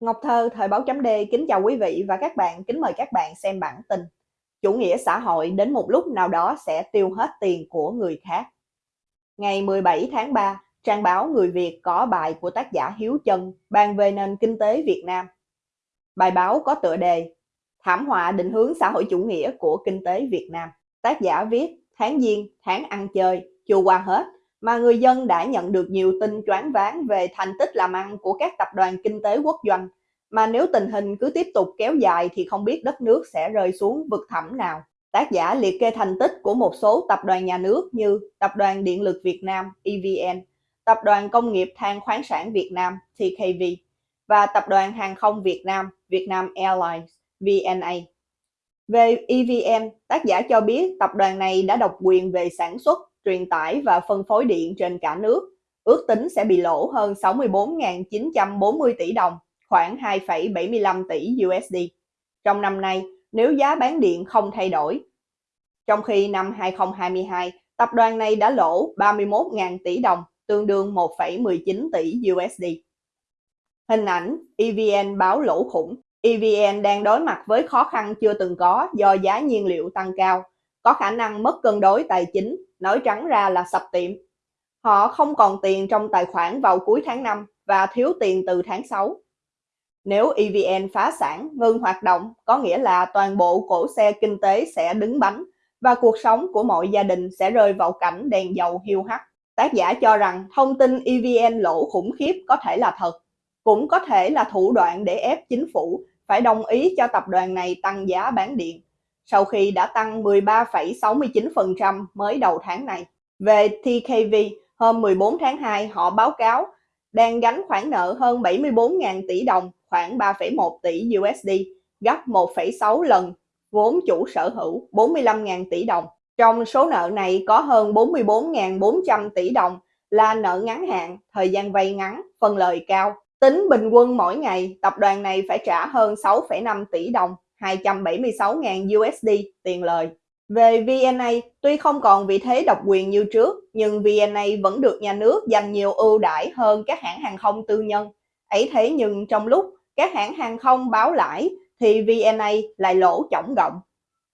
Ngọc Thơ, Thời báo chấm D kính chào quý vị và các bạn, kính mời các bạn xem bản tin. Chủ nghĩa xã hội đến một lúc nào đó sẽ tiêu hết tiền của người khác. Ngày 17 tháng 3, trang báo Người Việt có bài của tác giả Hiếu Chân bàn về nền kinh tế Việt Nam. Bài báo có tựa đề Thảm họa định hướng xã hội chủ nghĩa của kinh tế Việt Nam. Tác giả viết tháng giêng, tháng ăn chơi, chưa qua hết, mà người dân đã nhận được nhiều tin choáng váng về thành tích làm ăn của các tập đoàn kinh tế quốc doanh, mà nếu tình hình cứ tiếp tục kéo dài thì không biết đất nước sẽ rơi xuống vực thẳm nào. Tác giả liệt kê thành tích của một số tập đoàn nhà nước như Tập đoàn Điện lực Việt Nam EVN, Tập đoàn Công nghiệp Than khoáng sản Việt Nam TKV và Tập đoàn Hàng không Việt Nam Vietnam Airlines VNA. Về EVN, tác giả cho biết tập đoàn này đã độc quyền về sản xuất, truyền tải và phân phối điện trên cả nước, ước tính sẽ bị lỗ hơn 64.940 tỷ đồng, khoảng 2,75 tỷ USD. Trong năm nay, nếu giá bán điện không thay đổi. Trong khi năm 2022, tập đoàn này đã lỗ 31.000 tỷ đồng, tương đương 1,19 tỷ USD. Hình ảnh EVN báo lỗ khủng. EVN đang đối mặt với khó khăn chưa từng có do giá nhiên liệu tăng cao, có khả năng mất cân đối tài chính, nói trắng ra là sập tiệm. Họ không còn tiền trong tài khoản vào cuối tháng 5 và thiếu tiền từ tháng 6. Nếu EVN phá sản, ngừng hoạt động, có nghĩa là toàn bộ cổ xe kinh tế sẽ đứng bánh và cuộc sống của mọi gia đình sẽ rơi vào cảnh đèn dầu hiu hắt. Tác giả cho rằng thông tin EVN lỗ khủng khiếp có thể là thật, cũng có thể là thủ đoạn để ép chính phủ phải đồng ý cho tập đoàn này tăng giá bán điện, sau khi đã tăng 13,69% mới đầu tháng này. Về TKV, hôm 14 tháng 2 họ báo cáo đang gánh khoản nợ hơn 74.000 tỷ đồng, khoảng 3,1 tỷ USD, gấp 1,6 lần vốn chủ sở hữu 45.000 tỷ đồng. Trong số nợ này có hơn 44.400 tỷ đồng là nợ ngắn hạn, thời gian vay ngắn, phần lời cao. Tính bình quân mỗi ngày, tập đoàn này phải trả hơn 6,5 tỷ đồng, 276.000 USD tiền lời. Về VNA, tuy không còn vị thế độc quyền như trước, nhưng VNA vẫn được nhà nước dành nhiều ưu đãi hơn các hãng hàng không tư nhân. Ấy thế nhưng trong lúc các hãng hàng không báo lãi thì VNA lại lỗ chổng gọng.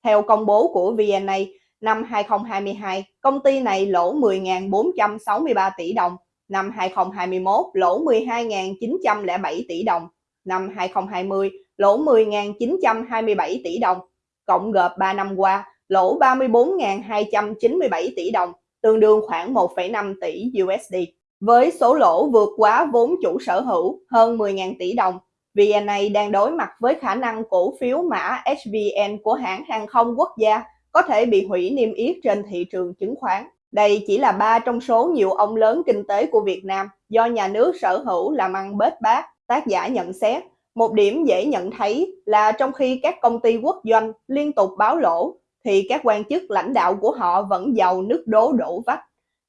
Theo công bố của VNA, năm 2022, công ty này lỗ 10.463 tỷ đồng, năm 2021 lỗ 12.907 tỷ đồng, năm 2020 lỗ 10.927 tỷ đồng, cộng gộp 3 năm qua lỗ 34.297 tỷ đồng, tương đương khoảng 1,5 tỷ USD. Với số lỗ vượt quá vốn chủ sở hữu hơn 10.000 tỷ đồng, VNA đang đối mặt với khả năng cổ phiếu mã HVN của hãng hàng không quốc gia có thể bị hủy niêm yết trên thị trường chứng khoán. Đây chỉ là ba trong số nhiều ông lớn kinh tế của Việt Nam do nhà nước sở hữu làm ăn bết bát. Tác giả nhận xét, một điểm dễ nhận thấy là trong khi các công ty quốc doanh liên tục báo lỗ, thì các quan chức lãnh đạo của họ vẫn giàu nước đố đổ vách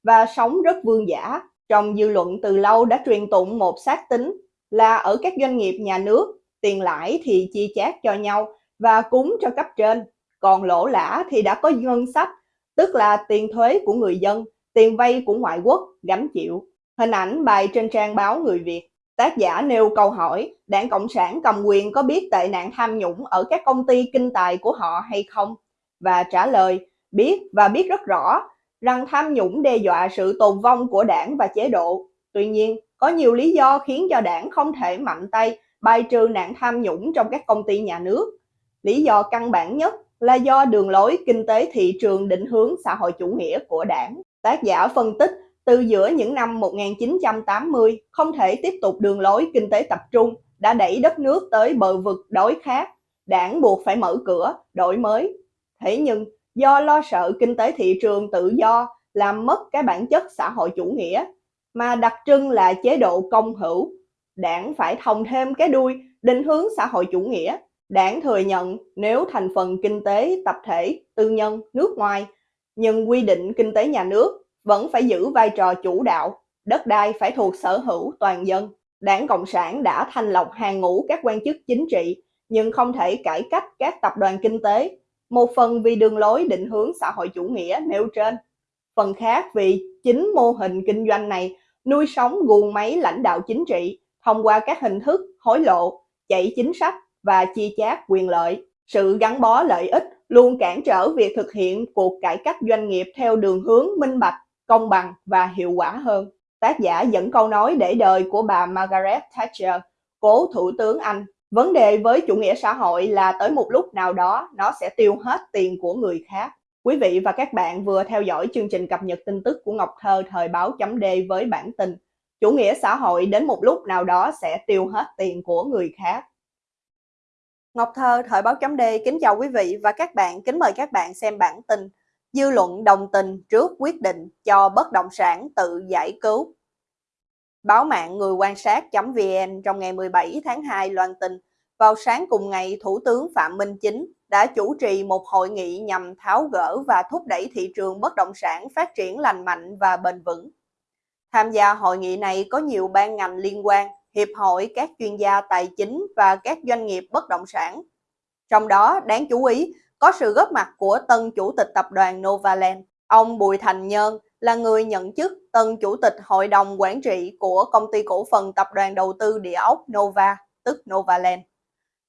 và sống rất vương giả. Trong dư luận từ lâu đã truyền tụng một xác tính là ở các doanh nghiệp nhà nước, tiền lãi thì chia chác cho nhau và cúng cho cấp trên, còn lỗ lã thì đã có ngân sách, tức là tiền thuế của người dân, tiền vay của ngoại quốc gánh chịu. Hình ảnh bài trên trang báo Người Việt. Tác giả nêu câu hỏi, đảng Cộng sản cầm quyền có biết tệ nạn tham nhũng ở các công ty kinh tài của họ hay không? Và trả lời, biết và biết rất rõ rằng tham nhũng đe dọa sự tồn vong của đảng và chế độ. Tuy nhiên, có nhiều lý do khiến cho đảng không thể mạnh tay bài trừ nạn tham nhũng trong các công ty nhà nước. Lý do căn bản nhất là do đường lối kinh tế thị trường định hướng xã hội chủ nghĩa của đảng. Tác giả phân tích từ giữa những năm 1980 không thể tiếp tục đường lối kinh tế tập trung đã đẩy đất nước tới bờ vực đói khát. Đảng buộc phải mở cửa, đổi mới. Thế nhưng do lo sợ kinh tế thị trường tự do làm mất cái bản chất xã hội chủ nghĩa mà đặc trưng là chế độ công hữu. Đảng phải thông thêm cái đuôi định hướng xã hội chủ nghĩa. Đảng thừa nhận nếu thành phần kinh tế tập thể, tư nhân, nước ngoài, nhưng quy định kinh tế nhà nước vẫn phải giữ vai trò chủ đạo, đất đai phải thuộc sở hữu toàn dân. Đảng Cộng sản đã thành lọc hàng ngũ các quan chức chính trị, nhưng không thể cải cách các tập đoàn kinh tế, một phần vì đường lối định hướng xã hội chủ nghĩa nêu trên, phần khác vì chính mô hình kinh doanh này nuôi sống guồng máy lãnh đạo chính trị thông qua các hình thức hối lộ, chạy chính sách và chia chác quyền lợi. Sự gắn bó lợi ích luôn cản trở việc thực hiện cuộc cải cách doanh nghiệp theo đường hướng minh bạch, công bằng và hiệu quả hơn. Tác giả dẫn câu nói để đời của bà Margaret Thatcher, cố thủ tướng Anh. Vấn đề với chủ nghĩa xã hội là tới một lúc nào đó nó sẽ tiêu hết tiền của người khác. Quý vị và các bạn vừa theo dõi chương trình cập nhật tin tức của Ngọc Thơ thời báo chấm D với bản tin Chủ nghĩa xã hội đến một lúc nào đó sẽ tiêu hết tiền của người khác. Ngọc Thơ thời báo chấm D kính chào quý vị và các bạn, kính mời các bạn xem bản tin Dư luận đồng tình trước quyết định cho bất động sản tự giải cứu. Báo mạng người quan sát.vn trong ngày 17 tháng 2 loan tin, vào sáng cùng ngày Thủ tướng Phạm Minh Chính đã chủ trì một hội nghị nhằm tháo gỡ và thúc đẩy thị trường bất động sản phát triển lành mạnh và bền vững. Tham gia hội nghị này có nhiều ban ngành liên quan, hiệp hội các chuyên gia tài chính và các doanh nghiệp bất động sản. Trong đó, đáng chú ý, có sự góp mặt của tân chủ tịch tập đoàn Novaland. Ông Bùi Thành Nhơn là người nhận chức tân chủ tịch hội đồng quản trị của công ty cổ phần tập đoàn đầu tư địa ốc Nova, tức Novaland.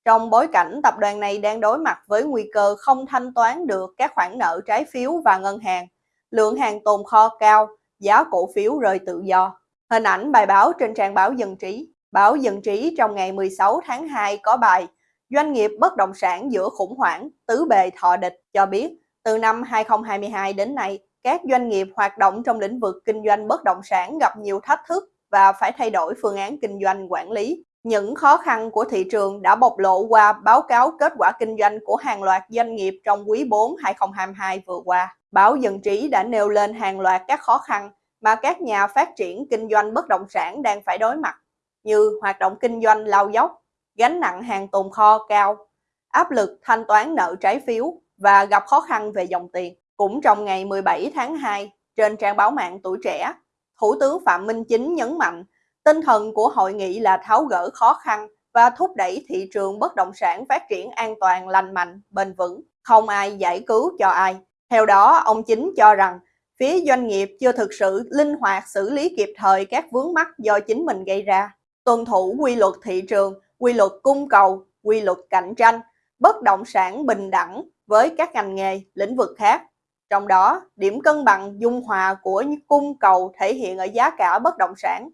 Trong bối cảnh tập đoàn này đang đối mặt với nguy cơ không thanh toán được các khoản nợ trái phiếu và ngân hàng, lượng hàng tồn kho cao, giá cổ phiếu rơi tự do. Hình ảnh bài báo trên trang báo Dân Trí. Báo Dân Trí trong ngày 16 tháng 2 có bài Doanh nghiệp bất động sản giữa khủng hoảng, tứ bề thọ địch cho biết từ năm 2022 đến nay, các doanh nghiệp hoạt động trong lĩnh vực kinh doanh bất động sản gặp nhiều thách thức và phải thay đổi phương án kinh doanh quản lý. Những khó khăn của thị trường đã bộc lộ qua báo cáo kết quả kinh doanh của hàng loạt doanh nghiệp trong quý 4 2022 vừa qua. Báo Dân Trí đã nêu lên hàng loạt các khó khăn mà các nhà phát triển kinh doanh bất động sản đang phải đối mặt, như hoạt động kinh doanh lao dốc, gánh nặng hàng tồn kho cao, áp lực thanh toán nợ trái phiếu và gặp khó khăn về dòng tiền. Cũng trong ngày 17 tháng 2, trên trang báo mạng Tuổi Trẻ, Thủ tướng Phạm Minh Chính nhấn mạnh tinh thần của hội nghị là tháo gỡ khó khăn và thúc đẩy thị trường bất động sản phát triển an toàn, lành mạnh, bền vững, không ai giải cứu cho ai. Theo đó, ông Chính cho rằng phía doanh nghiệp chưa thực sự linh hoạt xử lý kịp thời các vướng mắc do chính mình gây ra, tuân thủ quy luật thị trường, quy luật cung cầu, quy luật cạnh tranh, bất động sản bình đẳng với các ngành nghề, lĩnh vực khác. Trong đó, điểm cân bằng dung hòa của cung cầu thể hiện ở giá cả bất động sản.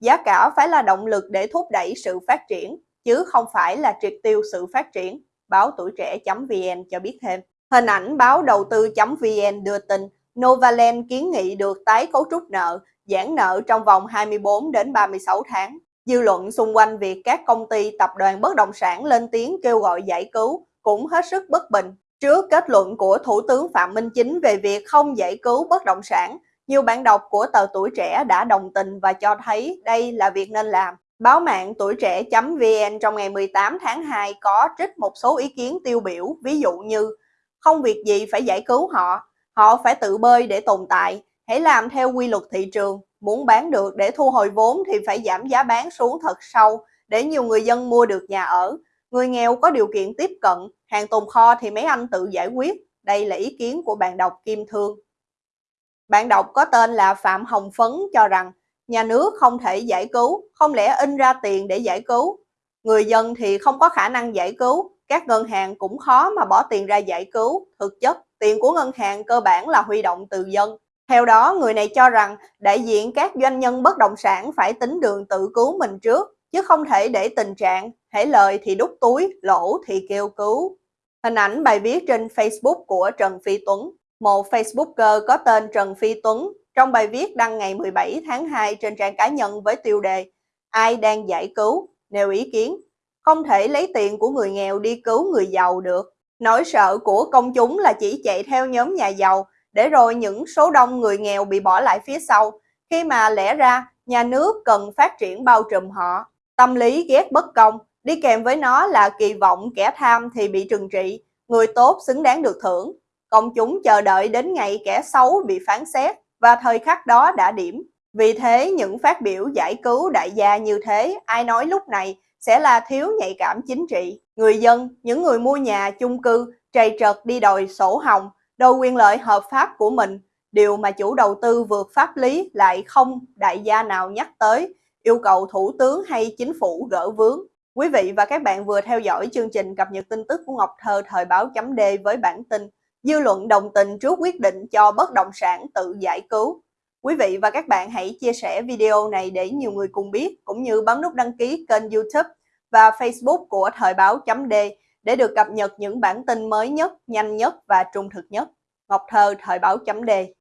Giá cả phải là động lực để thúc đẩy sự phát triển, chứ không phải là triệt tiêu sự phát triển, báo tuổi trẻ.vn cho biết thêm. Hình ảnh báo đầu tư.vn đưa tin Novaland kiến nghị được tái cấu trúc nợ, giãn nợ trong vòng 24 đến 36 tháng. Dư luận xung quanh việc các công ty tập đoàn bất động sản lên tiếng kêu gọi giải cứu cũng hết sức bất bình. Trước kết luận của Thủ tướng Phạm Minh Chính về việc không giải cứu bất động sản, nhiều bạn đọc của tờ Tuổi Trẻ đã đồng tình và cho thấy đây là việc nên làm. Báo mạng tuổi trẻ.vn trong ngày 18 tháng 2 có trích một số ý kiến tiêu biểu, ví dụ như không việc gì phải giải cứu họ, họ phải tự bơi để tồn tại, hãy làm theo quy luật thị trường, muốn bán được để thu hồi vốn thì phải giảm giá bán xuống thật sâu để nhiều người dân mua được nhà ở. Người nghèo có điều kiện tiếp cận, hàng tồn kho thì mấy anh tự giải quyết. Đây là ý kiến của bạn đọc Kim Thương. Bạn đọc có tên là Phạm Hồng Phấn cho rằng nhà nước không thể giải cứu, không lẽ in ra tiền để giải cứu. Người dân thì không có khả năng giải cứu, các ngân hàng cũng khó mà bỏ tiền ra giải cứu. Thực chất, tiền của ngân hàng cơ bản là huy động từ dân. Theo đó, người này cho rằng đại diện các doanh nhân bất động sản phải tính đường tự cứu mình trước, chứ không thể để tình trạng hãy lời thì đút túi, lỗ thì kêu cứu. Hình ảnh bài viết trên Facebook của Trần Phi Tuấn. Một Facebooker có tên Trần Phi Tuấn trong bài viết đăng ngày 17 tháng 2 trên trang cá nhân với tiêu đề Ai đang giải cứu? Nêu ý kiến. Không thể lấy tiền của người nghèo đi cứu người giàu được. Nỗi sợ của công chúng là chỉ chạy theo nhóm nhà giàu để rồi những số đông người nghèo bị bỏ lại phía sau khi mà lẽ ra nhà nước cần phát triển bao trùm họ. Tâm lý ghét bất công, đi kèm với nó là kỳ vọng kẻ tham thì bị trừng trị, người tốt xứng đáng được thưởng. Công chúng chờ đợi đến ngày kẻ xấu bị phán xét và thời khắc đó đã điểm. Vì thế những phát biểu giải cứu đại gia như thế, ai nói lúc này sẽ là thiếu nhạy cảm chính trị. Người dân, những người mua nhà, chung cư, trầy trật đi đòi sổ hồng, đòi quyền lợi hợp pháp của mình, điều mà chủ đầu tư vượt pháp lý lại không đại gia nào nhắc tới, yêu cầu thủ tướng hay chính phủ gỡ vướng. Quý vị và các bạn vừa theo dõi chương trình cập nhật tin tức của Ngọc Thơ thời báo chấm D với bản tin Dư luận đồng tình trước quyết định cho bất động sản tự giải cứu. Quý vị và các bạn hãy chia sẻ video này để nhiều người cùng biết, cũng như bấm nút đăng ký kênh youtube và facebook của thời báo chấm D để được cập nhật những bản tin mới nhất, nhanh nhất và trung thực nhất. Ngọc Thơ thời báo chấm đề.